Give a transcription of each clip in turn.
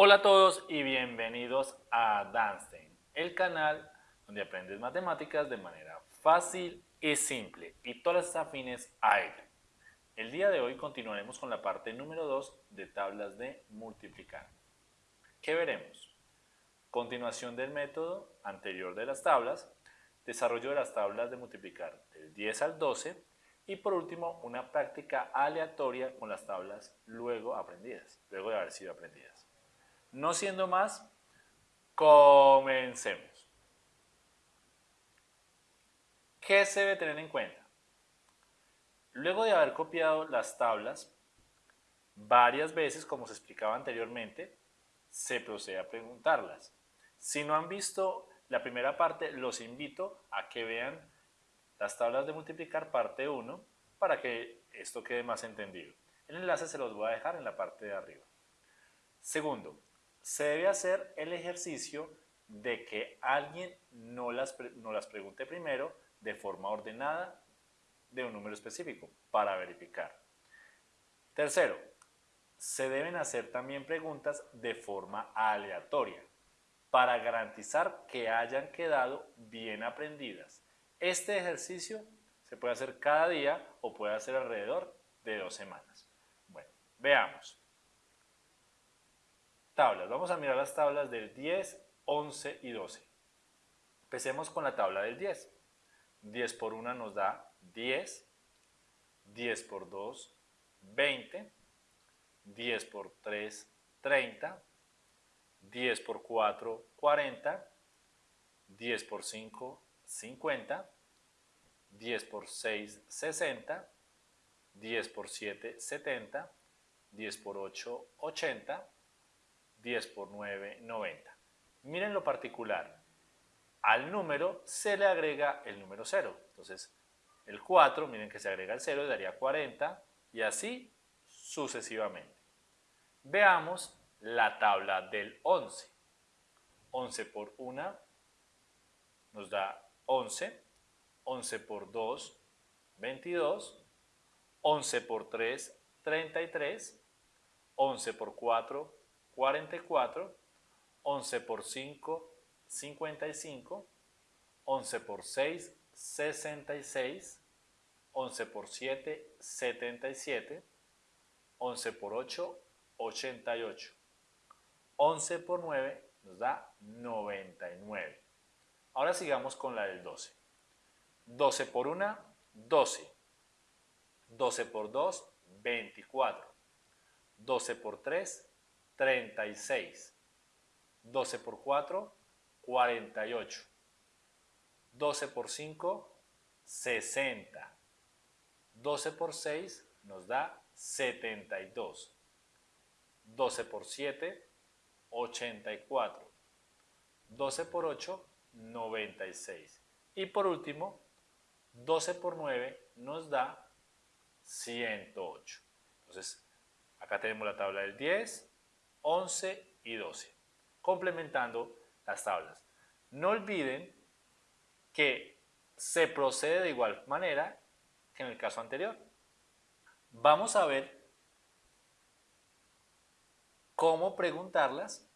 Hola a todos y bienvenidos a Danstein, el canal donde aprendes matemáticas de manera fácil y simple y todas las afines a él. El día de hoy continuaremos con la parte número 2 de tablas de multiplicar. ¿Qué veremos? Continuación del método anterior de las tablas, desarrollo de las tablas de multiplicar del 10 al 12 y por último una práctica aleatoria con las tablas luego aprendidas, luego de haber sido aprendidas. No siendo más, comencemos. ¿Qué se debe tener en cuenta? Luego de haber copiado las tablas varias veces, como se explicaba anteriormente, se procede a preguntarlas. Si no han visto la primera parte, los invito a que vean las tablas de multiplicar parte 1 para que esto quede más entendido. El enlace se los voy a dejar en la parte de arriba. Segundo, se debe hacer el ejercicio de que alguien no las, no las pregunte primero de forma ordenada de un número específico para verificar. Tercero, se deben hacer también preguntas de forma aleatoria para garantizar que hayan quedado bien aprendidas. Este ejercicio se puede hacer cada día o puede hacer alrededor de dos semanas. Bueno, veamos tablas. Vamos a mirar las tablas del 10, 11 y 12. Empecemos con la tabla del 10. 10 por 1 nos da 10, 10 por 2, 20, 10 por 3, 30, 10 por 4, 40, 10 por 5, 50, 10 por 6, 60, 10 por 7, 70, 10 por 8, 80, 10 por 9, 90. Miren lo particular. Al número se le agrega el número 0. Entonces, el 4, miren que se agrega el 0 y daría 40 y así sucesivamente. Veamos la tabla del 11. 11 por 1 nos da 11. 11 por 2, 22. 11 por 3, 33. 11 por 4, 44, 11 por 5, 55, 11 por 6, 66, 11 por 7, 77, 11 por 8, 88, 11 por 9 nos da 99. Ahora sigamos con la del 12. 12 por 1, 12. 12 por 2, 24. 12 por 3, 36. 12 por 4, 48. 12 por 5, 60. 12 por 6 nos da 72. 12 por 7, 84. 12 por 8, 96. Y por último, 12 por 9 nos da 108. Entonces, acá tenemos la tabla del 10, 11 y 12, complementando las tablas. No olviden que se procede de igual manera que en el caso anterior. Vamos a ver cómo preguntarlas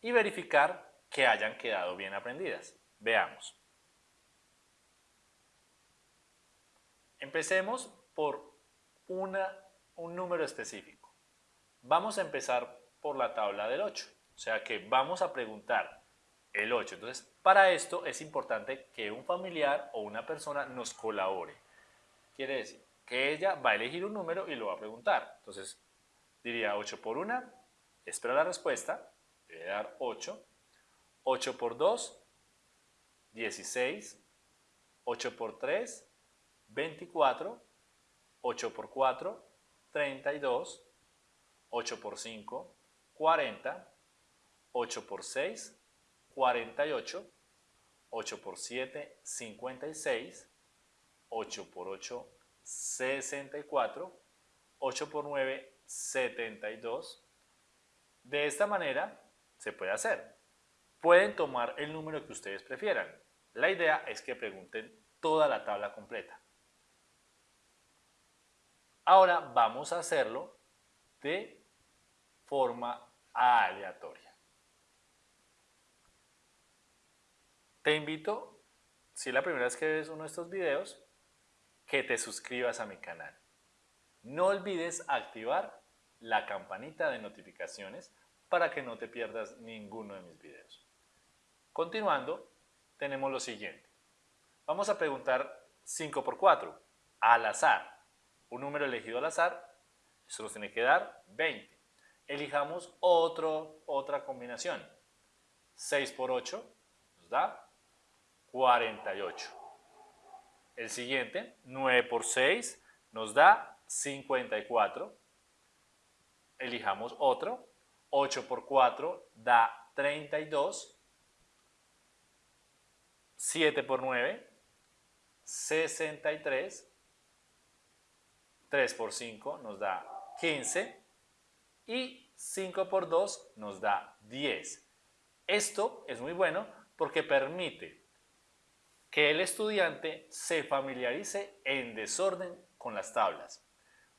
y verificar que hayan quedado bien aprendidas. Veamos. Empecemos por una, un número específico. Vamos a empezar por la tabla del 8. O sea que vamos a preguntar el 8. Entonces, para esto es importante que un familiar o una persona nos colabore. Quiere decir que ella va a elegir un número y lo va a preguntar. Entonces, diría 8 por 1, espera la respuesta, debe dar 8. 8 por 2, 16. 8 por 3, 24. 8 por 4, 32. 8 por 5, 40, 8 por 6, 48, 8 por 7, 56, 8 por 8, 64, 8 por 9, 72. De esta manera se puede hacer. Pueden tomar el número que ustedes prefieran. La idea es que pregunten toda la tabla completa. Ahora vamos a hacerlo de forma aleatoria. Te invito, si es la primera vez que ves uno de estos videos, que te suscribas a mi canal. No olvides activar la campanita de notificaciones para que no te pierdas ninguno de mis videos. Continuando, tenemos lo siguiente. Vamos a preguntar 5 por 4, al azar. Un número elegido al azar, eso nos tiene que dar 20. Elijamos otro, otra combinación. 6 por 8 nos da 48. El siguiente, 9 por 6, nos da 54. Elijamos otro. 8 por 4 da 32. 7 por 9, 63. 3 por 5 nos da 15. Y 5 por 2 nos da 10. Esto es muy bueno porque permite que el estudiante se familiarice en desorden con las tablas.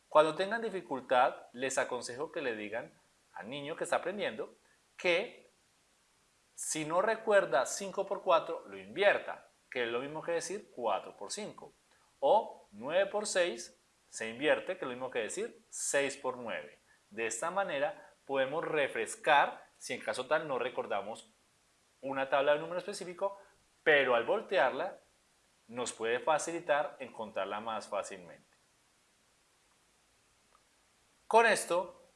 Cuando tengan dificultad, les aconsejo que le digan al niño que está aprendiendo que si no recuerda 5 por 4, lo invierta, que es lo mismo que decir 4 por 5. O 9 por 6 se invierte, que es lo mismo que decir 6 por 9. De esta manera podemos refrescar, si en caso tal no recordamos una tabla de número específico, pero al voltearla nos puede facilitar encontrarla más fácilmente. Con esto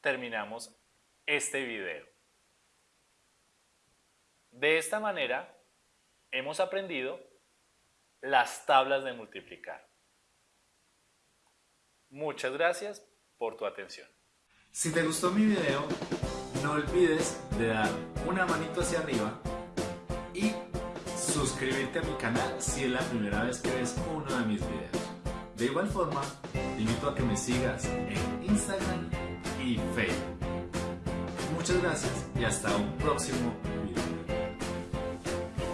terminamos este video. De esta manera hemos aprendido las tablas de multiplicar. Muchas gracias por tu atención. Si te gustó mi video, no olvides de dar una manito hacia arriba y suscribirte a mi canal si es la primera vez que ves uno de mis videos. De igual forma, te invito a que me sigas en Instagram y Facebook. Muchas gracias y hasta un próximo video.